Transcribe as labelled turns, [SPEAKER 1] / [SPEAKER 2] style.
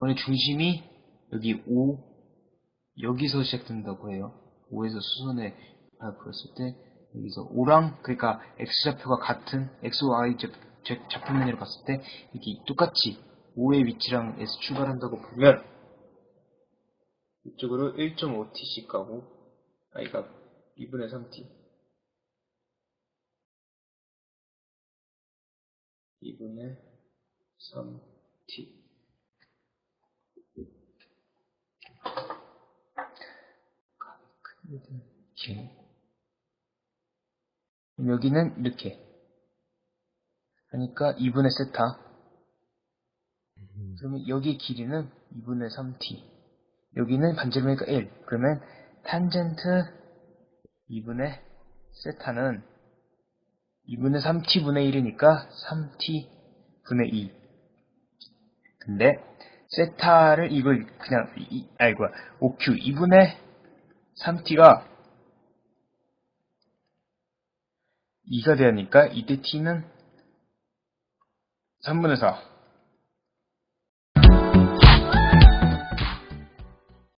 [SPEAKER 1] 이번에 중심이 여기 5, 여기서 시작된다고 해요. 5에서 수선에 발표했을 때, 여기서 5랑, 그러니까 X좌표가 같은, XY 좌표면으로 봤을 때, 이게 똑같이 5의 위치랑 S 출발한다고 보면, 이쪽으로 1.5t씩 가고, 아이가 2분의 3t. 2분의 3t. 그럼 여기는 이렇게. 하니까 2분의 세타. 그러면 여기 길이는 2분의 3t. 여기는 반지름이니까 1. 그러면 탄젠트 2분의 세타는 2분의 3t분의 1이니까 3t분의 2. 근데 세타를 이걸 그냥 이, 아이고 5q 2분의 3t가 2가 되니까 이때 t는 3분의 4